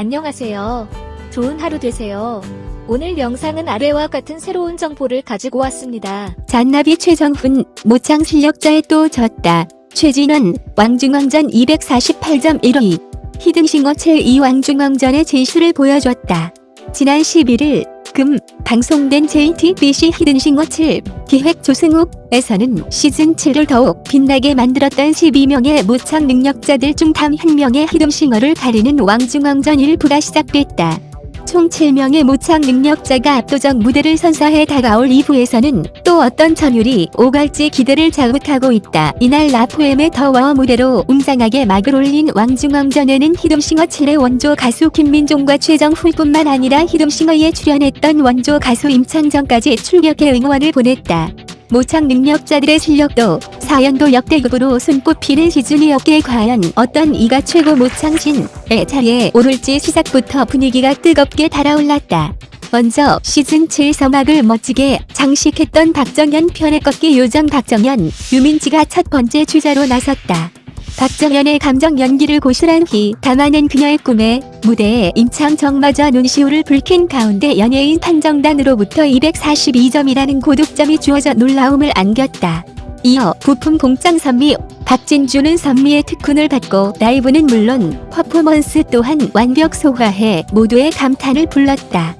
안녕하세요. 좋은 하루 되세요. 오늘 영상은 아래와 같은 새로운 정보를 가지고 왔습니다. 잔나비 최정훈, 모창 실력자에 또 졌다. 최진원, 왕중왕전 248.12. 히든싱어 제2 왕중왕전의 진실을 보여줬다. 지난 11일, 금, 방송된 JTBC 히든싱어 7 기획 조승욱에서는 시즌 7을 더욱 빛나게 만들었던 12명의 모창 능력자들 중단한 명의 히든싱어를 가리는 왕중왕전 일부가 시작됐다. 총 7명의 모창 능력자가 압도적 무대를 선사해 다가올 2부에서는 또 어떤 전율이 오갈지 기대를 자극하고 있다. 이날 라포엠의 더워 무대로 웅장하게 막을 올린 왕중왕전에는 히든싱어 7의 원조 가수 김민종과 최정훈뿐만 아니라 히든싱어에 출연했던 원조 가수 임창정까지 출격해 응원을 보냈다. 모창 능력자들의 실력도 사연도 역대급으로 손꼽히는 시즌이 었기에 과연 어떤 이가 최고 모창신의 자리에 오를지 시작부터 분위기가 뜨겁게 달아올랐다. 먼저 시즌 7 서막을 멋지게 장식했던 박정현 편의 꺾기 요정 박정현, 유민지가 첫 번째 주자로 나섰다. 박정현의 감정 연기를 고스란히 담아낸 그녀의 꿈에 무대에 임창정마저 눈시울을 붉힌 가운데 연예인 판정단으로부터 242점이라는 고득점이 주어져 놀라움을 안겼다. 이어 부품 공장 선미 박진주는 선미의 특훈을 받고 라이브는 물론 퍼포먼스 또한 완벽 소화해 모두의 감탄을 불렀다.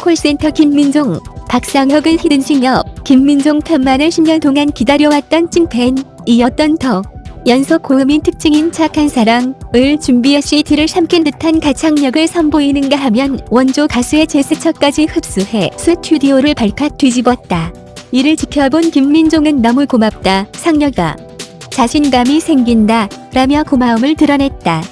콜센터 김민종, 박상혁은 히든싱어, 김민종 편만을 10년 동안 기다려왔던 찐팬 이었던 더 연속 고음인 특징인 착한 사랑을 준비해 CD를 삼킨 듯한 가창력을 선보이는가 하면 원조 가수의 제스처까지 흡수해 스튜디오를 발칵 뒤집었다. 이를 지켜본 김민종은 너무 고맙다, 상녀가. 자신감이 생긴다, 라며 고마움을 드러냈다.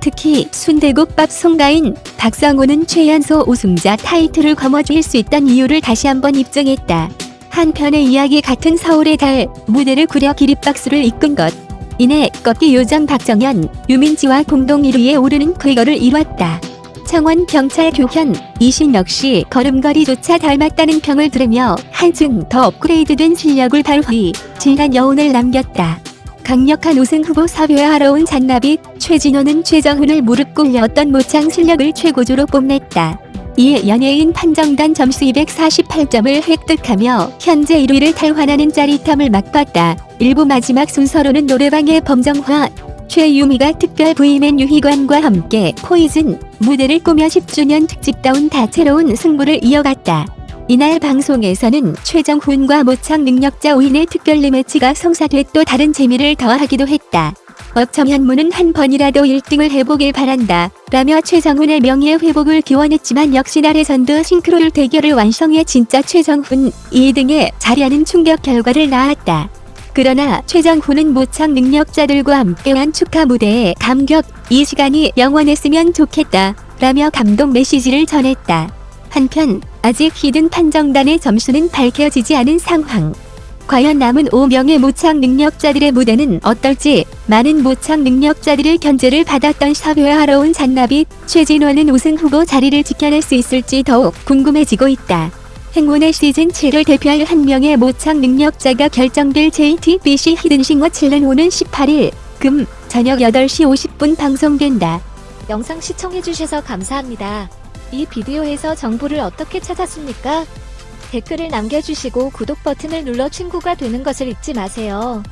특히 순대국밥 송가인 박상호는 최연소 우승자 타이틀을 거머쥘 수 있던 이유를 다시 한번 입증했다. 한편의 이야기 같은 서울의 달 무대를 구려 기립박수를 이끈 것. 이내 꺾기 요정 박정현, 유민지와 공동 1위에 오르는 쾌거를 이뤘다. 청원 경찰 교현, 이신 역시 걸음걸이조차 닮았다는 평을 들으며 한층 더 업그레이드된 실력을 발휘, 진한 여운을 남겼다. 강력한 우승 후보 섭외하러 온 잔나비, 최진호는 최정훈을 무릎 꿇렸던 모창 실력을 최고조로 뽐냈다. 이에 연예인 판정단 점수 248점을 획득하며 현재 1위를 탈환하는 짜릿함을 맛봤다. 일부 마지막 순서로는 노래방의 범정화, 최유미가 특별 부임엔 유희관과 함께 포이즌 무대를 꾸며 10주년 특집다운 다채로운 승부를 이어갔다. 이날 방송에서는 최정훈과 모창 능력자 오인의 특별 리매치가 성사돼 또 다른 재미를 더하기도 했다. 업청현무는 한 번이라도 1등을 해보길 바란다. 라며 최정훈의 명예 회복을 기원했지만 역시 날의 선두 싱크로율 대결을 완성해 진짜 최정훈 2등에 자리하는 충격 결과를 낳았다. 그러나 최정훈은 모창 능력자들과 함께한 축하 무대에 감격, 이 시간이 영원했으면 좋겠다. 라며 감동 메시지를 전했다. 한편 아직 히든 판정단의 점수는 밝혀지지 않은 상황. 과연 남은 5명의 모창 능력자들의 무대는 어떨지 많은 모창 능력자들의 견제를 받았던 섭외하러 온 잔나비 최진원은 우승 후보 자리를 지켜낼 수 있을지 더욱 궁금해지고 있다. 행운의 시즌 7을 대표할 한 명의 모창 능력자가 결정될 JTBC 히든싱어 7은 오는 18일 금 저녁 8시 50분 방송된다. 영상 시청해주셔서 감사합니다. 이 비디오에서 정보를 어떻게 찾았습니까? 댓글을 남겨주시고 구독 버튼을 눌러 친구가 되는 것을 잊지 마세요.